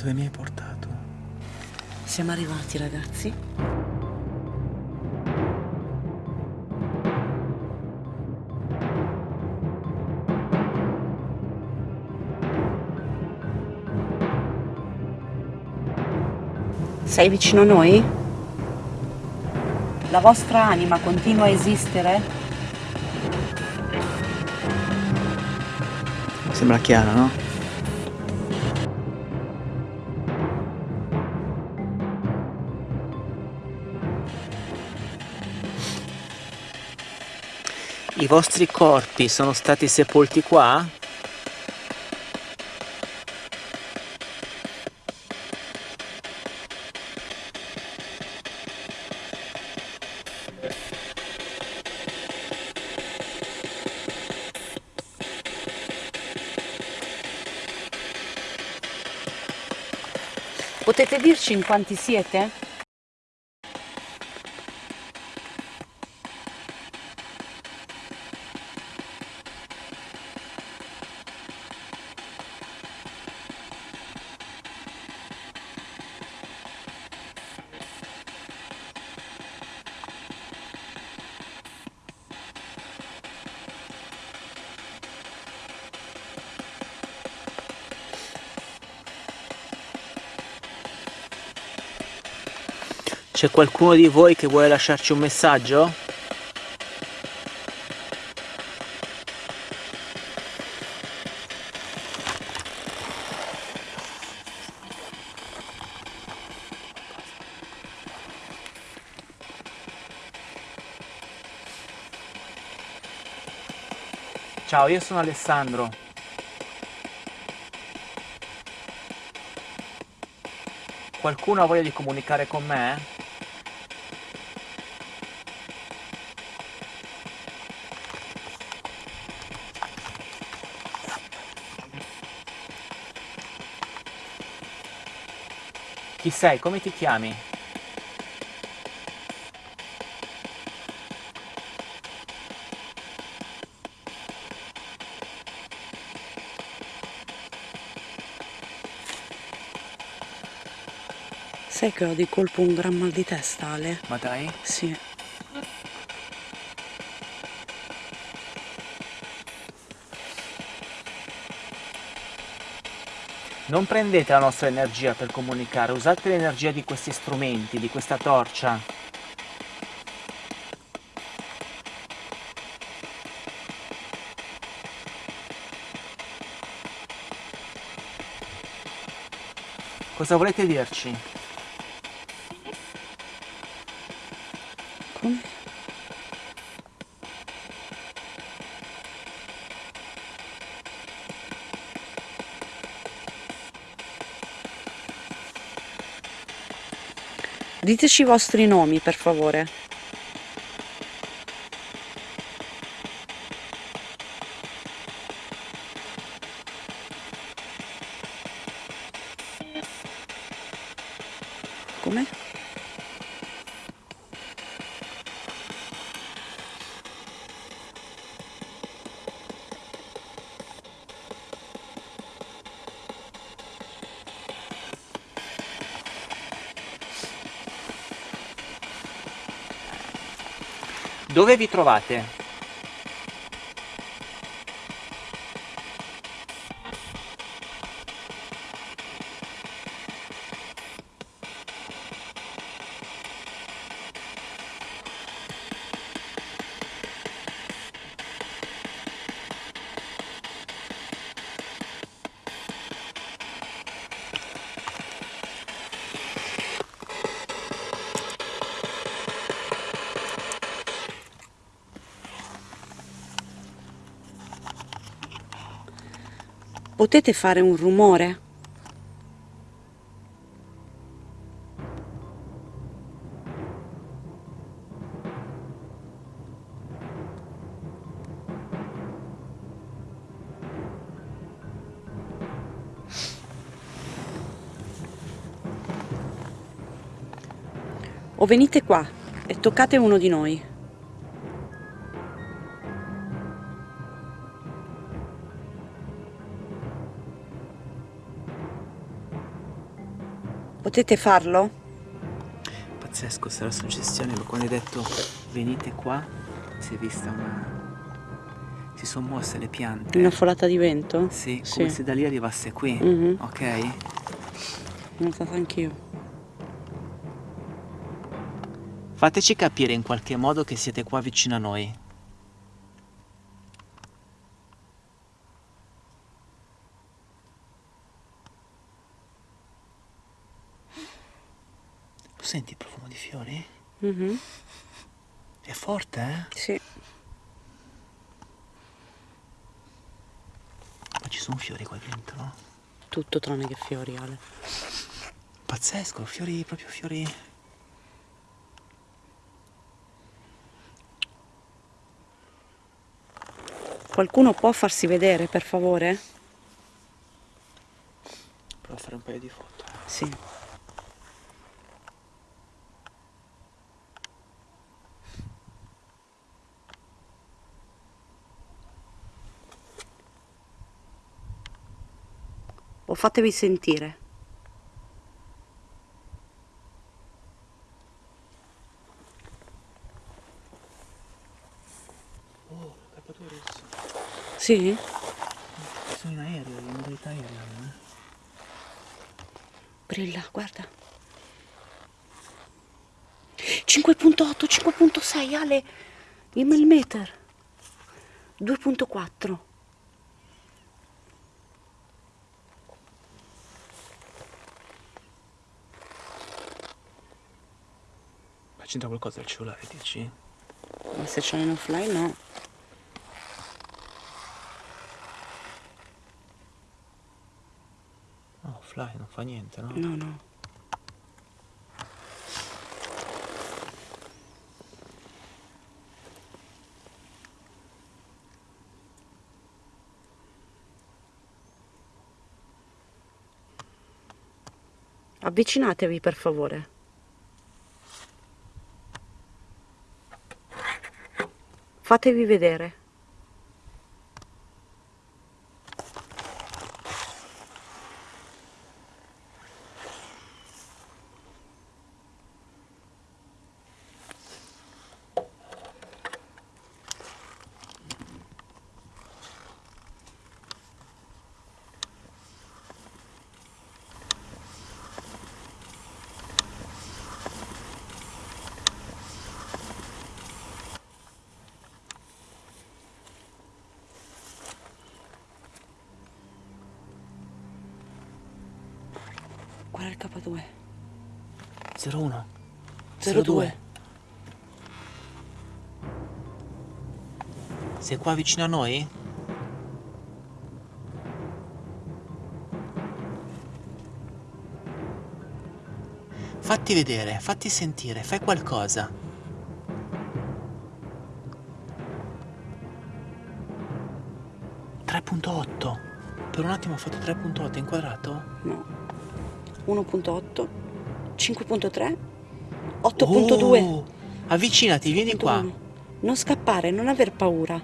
Dove mi hai portato? Siamo arrivati ragazzi. Sei vicino a noi? La vostra anima continua a esistere? Sembra chiaro, no? I vostri corpi sono stati sepolti qua? Potete dirci in quanti siete? C'è qualcuno di voi che vuole lasciarci un messaggio? Ciao, io sono Alessandro. Qualcuno ha voglia di comunicare con me? Chi sei? Come ti chiami? Sai che ho di colpo un gran mal di testa, Ale? Ma dai? Sì. Non prendete la nostra energia per comunicare, usate l'energia di questi strumenti, di questa torcia. Cosa volete dirci? Diteci i vostri nomi, per favore. Come? Dove vi trovate? Potete fare un rumore? O venite qua e toccate uno di noi. Potete farlo? Pazzesco, sarà suggestione, ma quando hai detto venite qua, si è vista una... si sono mosse le piante. Una folata di vento? Sì, come Sì. se da lì arrivasse qui, Mhm. ok? L'ho notata anch'io. Fateci capire in qualche modo che siete qua vicino a noi. Senti il profumo di fiori? Mhm. È forte, eh? Sì. Ma ci sono fiori qua dentro? Tutto tranne che fiori, Ale. Pazzesco, fiori, proprio fiori... Qualcuno può farsi vedere, per favore? Provo a fare un paio di foto. Sì. O fatevi sentire. Oh. Sì? Sono in aereo, in modalità aereo, eh? Brilla, guarda. 5.8, 5.6, Ale. Il millimeter. 2.4. c'entra qualcosa il cellulare, dici? Ma se c'è in offline no. No, offline, non fa niente, no? No, no. Avvicinatevi per favore. Fatevi vedere. K2? 01. 02. Sei qua vicino a noi? Fatti vedere, fatti sentire, fai qualcosa. .8 Per un attimo ho fatto 3.8 inquadrato? No. 1.8, 5.3, 8.2. Oh, avvicinati, vieni qua. 8.1. Non scappare, non aver paura.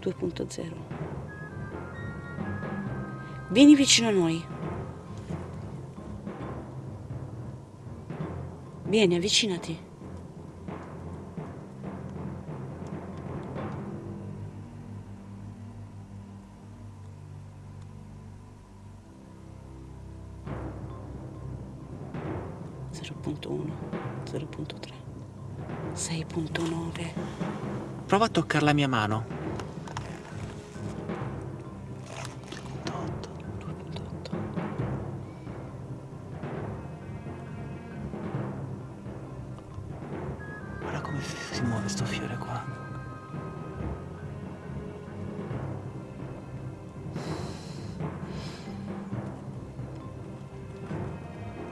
2.0. Vieni vicino a noi. Vieni, avvicinati. Prova a toccare la mia mano. 2.8. Guarda come si muove sto fiore qua.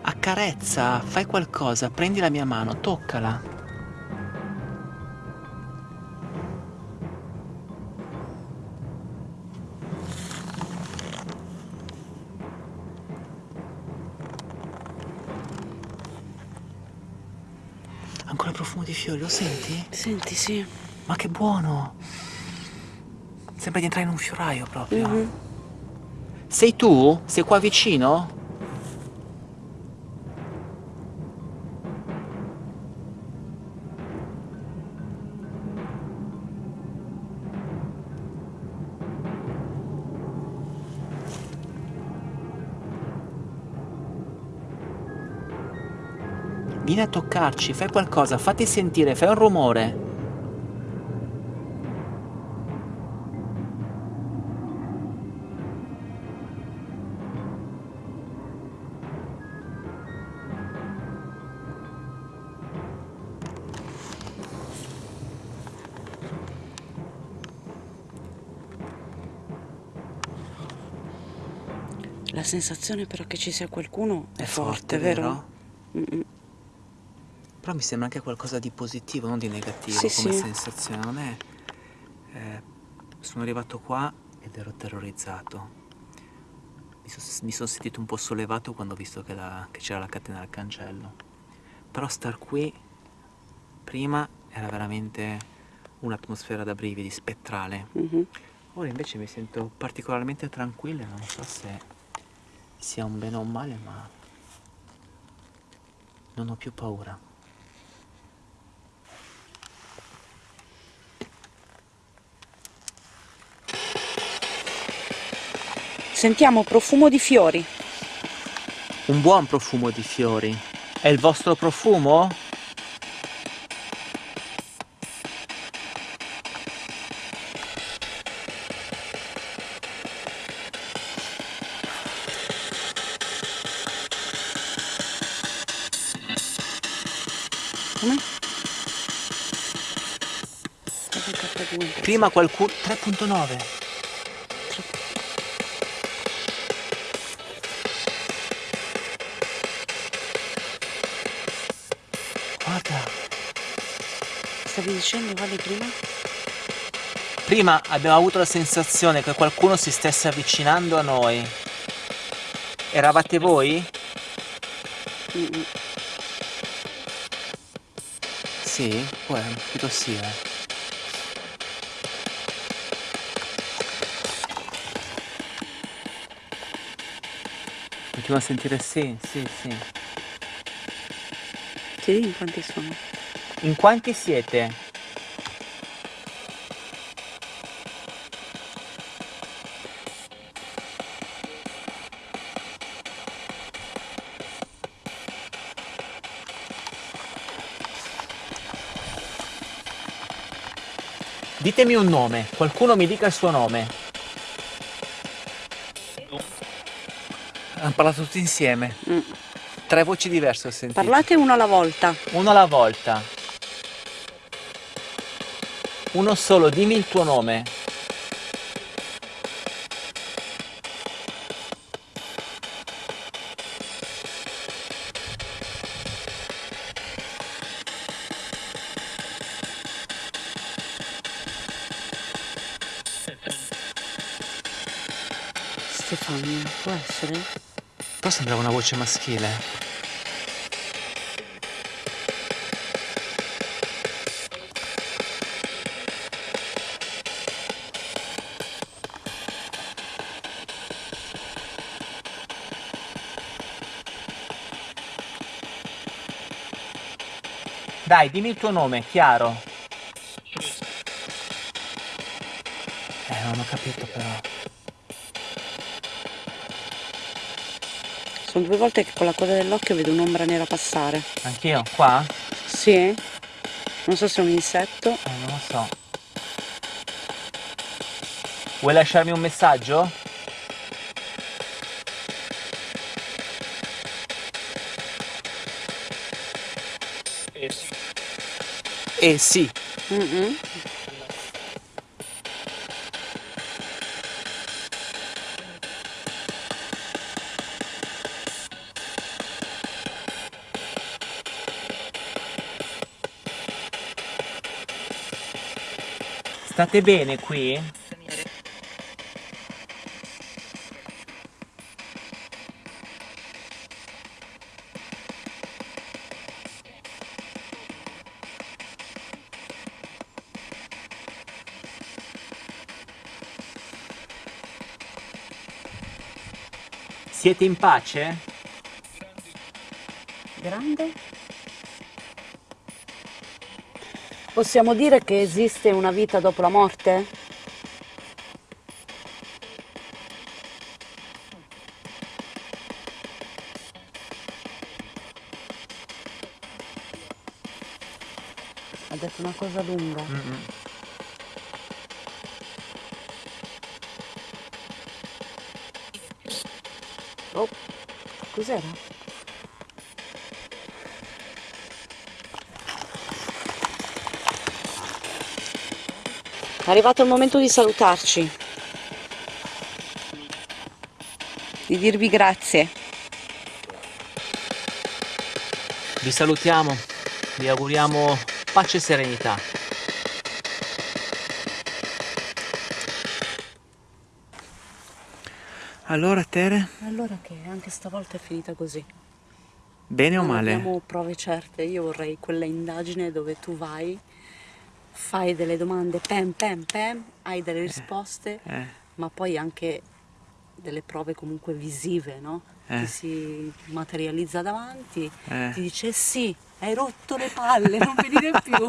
Accarezza, fai qualcosa, prendi la mia mano, toccala. Fiori, lo senti? Senti, sì. Ma che buono! Sembra di entrare in un fioraio proprio. Mhm. Sei tu? Sei qua vicino? Vieni a toccarci, fai qualcosa, fatti sentire, fai un rumore. La sensazione però che ci sia qualcuno è, È forte, forte, vero? vero? Mm-mm. Però mi sembra anche qualcosa di positivo, non di negativo Sì, come sì. sensazione, non è... eh, sono arrivato qua ed ero terrorizzato. Mi, so- mi sono sentito un po' sollevato quando ho visto che, c'era la catena al cancello. Però star qui prima era veramente un'atmosfera da brividi, spettrale. Mhm. Ora invece mi sento particolarmente tranquillo e non so se sia un bene o un male, ma non ho più paura. Sentiamo profumo di fiori. Un buon profumo di fiori. È il vostro profumo? Come? Cosa K2? Prima qualcuno... 3.9. dicendo quale prima? Prima abbiamo avuto la sensazione che qualcuno si stesse avvicinando a noi. Eravate voi? Mm-mm. Sì, può credo sia. Continuo a sentire sì, sì, sì. Dico in quanti sono? In quanti siete? Ditemi un nome, qualcuno mi dica il suo nome. Hanno parlato tutti insieme. Mm. Tre voci diverse ho sentito. Parlate uno alla volta. Uno alla volta. Uno solo, dimmi il tuo nome. Stefano, può essere? Però sembrava una voce maschile. Dai, dimmi il tuo nome, chiaro. Eh, non ho capito però. Sono due volte che con la coda dell'occhio vedo un'ombra nera passare. Anch'io? Qua? Sì? Non so se è un insetto. Eh, non lo so. Vuoi lasciarmi un messaggio? Eh sì. Mm-mm. State bene qui? Siete in pace? Grande? Possiamo dire che esiste una vita dopo la morte? Ha detto una cosa lunga. Mm -hmm. Oh, cos'era? È arrivato il momento di salutarci. Di dirvi grazie. Vi salutiamo, vi auguriamo pace e serenità. Allora Tere? Allora che anche stavolta è finita così. Bene non o male? Non abbiamo prove certe, io vorrei quella indagine dove tu vai, fai delle domande, pam pam pam, hai delle risposte, Eh. ma poi anche delle prove comunque visive, no? Eh. Ti si materializza davanti, Eh. ti dice sì, hai rotto le palle, non venire più.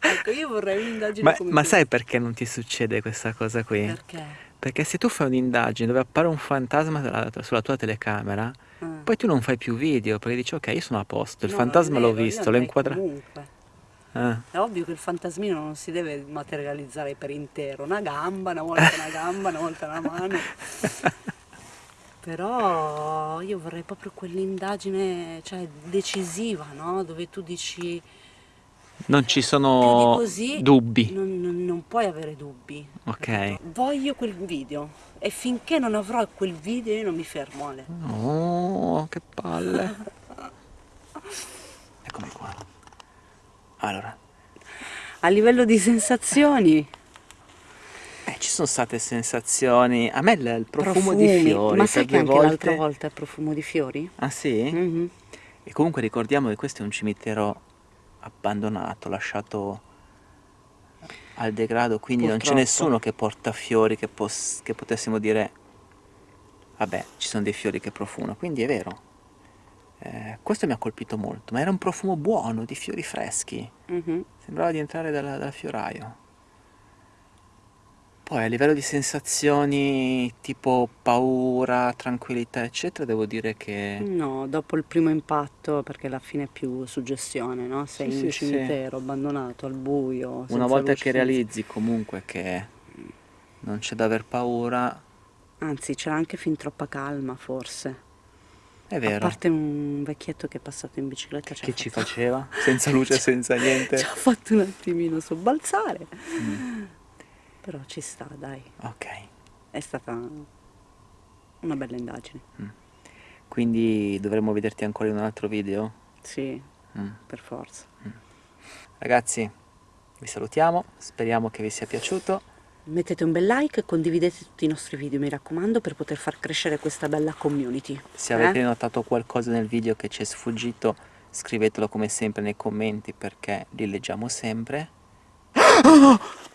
ecco, io vorrei un'indagine Ma, ma sai perché non ti succede questa cosa qui? Perché? Perché se tu fai un'indagine dove appare un fantasma sulla, tua telecamera, Eh. poi tu non fai più video, perché dici ok, io sono a posto, il No, fantasma l'ho visto, l'ho inquadrato. Ah. È ovvio che il fantasmino non si deve materializzare per intero, una gamba, una volta una gamba, una volta una mano. Però io vorrei proprio quell'indagine, cioè decisiva, no? Dove tu dici Non ci sono così dubbi. non, non- non puoi avere dubbi. Ok. Voglio quel video e finché non avrò quel video io non mi fermo Ale. Oh, che palle. Allora, A livello di sensazioni, eh, ci sono state sensazioni. A me il, il profumo profumi, di fiori ma sai che anche volte. l'altra volta è profumo di fiori? Ah sì? Mhm. E comunque ricordiamo che questo è un cimitero abbandonato, lasciato al degrado, quindi non c'è Purtroppo. nessuno che porta fiori che, che potessimo dire, vabbè, ci sono dei fiori che profumano, quindi è vero. Eh, questo mi ha colpito molto, ma era un profumo buono, di fiori freschi, Mhm. sembrava di entrare dal, dal fioraio. Poi a livello di sensazioni tipo paura, tranquillità, eccetera, devo dire che... No, dopo il primo impatto, perché alla fine è più suggestione, no? Sei Sì, in un sì, sì. cimitero, abbandonato, al buio, Una volta che realizzi comunque che non c'è da aver paura, Anzi, c'era anche fin troppa calma, forse. È A vero. parte un vecchietto che è passato in bicicletta Che ci fatto- faceva? Senza luce, senza niente. ci ha fatto un attimino sobbalzare. Mm, Però ci sta, dai. Ok, È stata una bella indagine. quindi dovremmo vederti ancora in un altro video? Sì, Mm. per forza. Ragazzi, vi salutiamo, speriamo che vi sia piaciuto. Mettete un bel like e condividete tutti i nostri video, mi raccomando, per poter far crescere questa bella community. Se avete Eh? notato qualcosa nel video che ci è sfuggito, scrivetelo come sempre nei commenti perché li leggiamo sempre.